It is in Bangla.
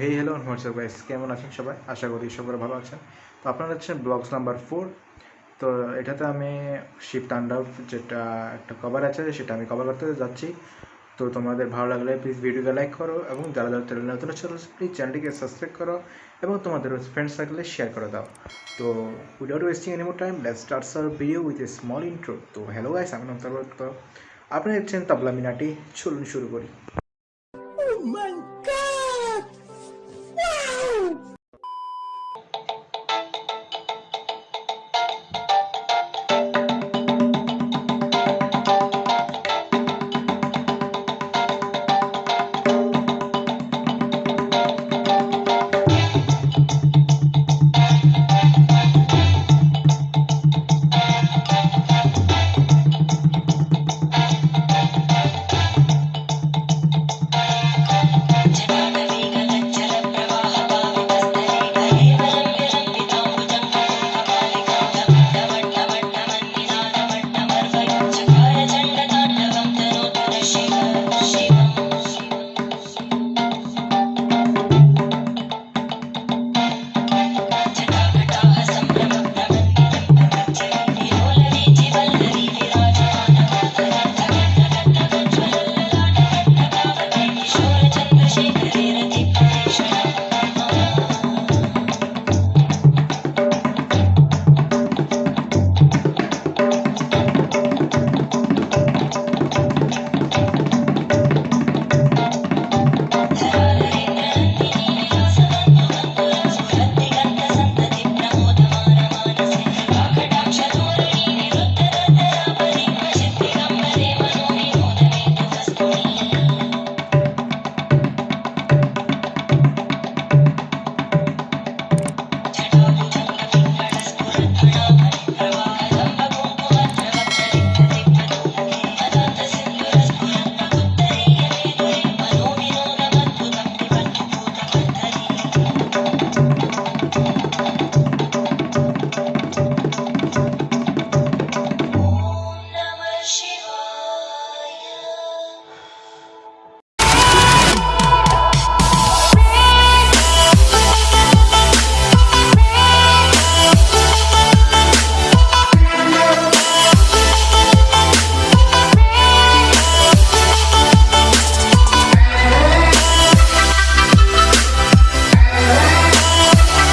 হেই হ্যালো হোয়াটসঅ্যাপ গাইস কেমন আছেন সবাই? আশা করি সবাই ভালো আছেন। তো আপনারা হচ্ছেন ব্লগস নাম্বার ফোর তো এটাতে আমি শিপ তাণ্ডব যেটা একটা কভার আছে, সেটা আমি কভার করতে যাচ্ছি। তো তোমাদের ভালো লাগলে প্লিজ ভিডিওকে লাইক করো এবং যারা যারা চ্যানেল নতুন আছে প্লিজ চ্যানেলটিকে সাবস্ক্রাইব করো এবং তোমাদের ফ্রেন্ডস সার্কেলে শেয়ার করে দাও। তো without wasting any more time let's start our video with a small intro তো হ্যালো গাইস আমি নমস্কার আপনারা আপনি হচ্ছেন তাবলা মিনাটি, চলুন শুরু করি।